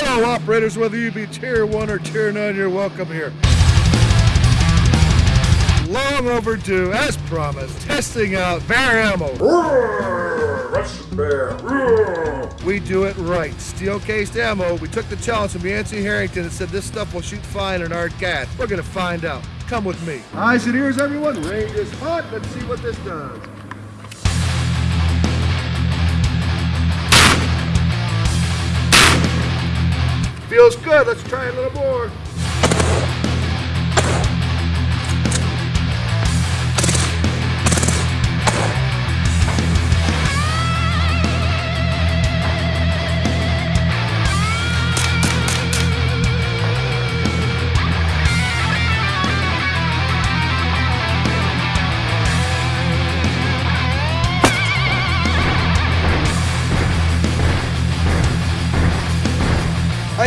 Hello, operators, whether you be tier 1 or tier 9, you're welcome here. Long overdue, as promised, testing out bear ammo. Russian bear. We do it right. Steel cased ammo. We took the challenge from Yancey Harrington and said this stuff will shoot fine in our cat. We're to find out. Come with me. Eyes and ears, everyone. Range is hot. Let's see what this does. Feels good. Let's try a little more.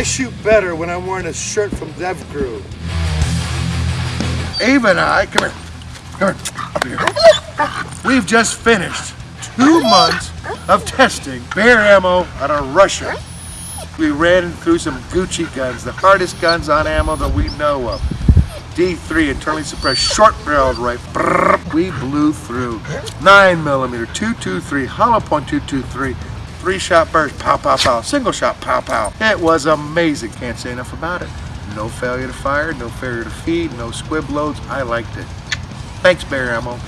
I shoot better when I'm wearing a shirt from Dev Crew. Ava and I, come here, come here, up here. We've just finished two months of testing bear ammo out of Russia. We ran through some Gucci guns, the hardest guns on ammo that we know of. D3 internally suppressed short barreled rifle. We blew through 9 millimeter, 223, hollow point 223, three shot burst, pow, pow, pow, single shot, pow, pow. It was amazing. Can't say enough about it. No failure to fire, no failure to feed, no squib loads. I liked it. Thanks, Bear Ammo.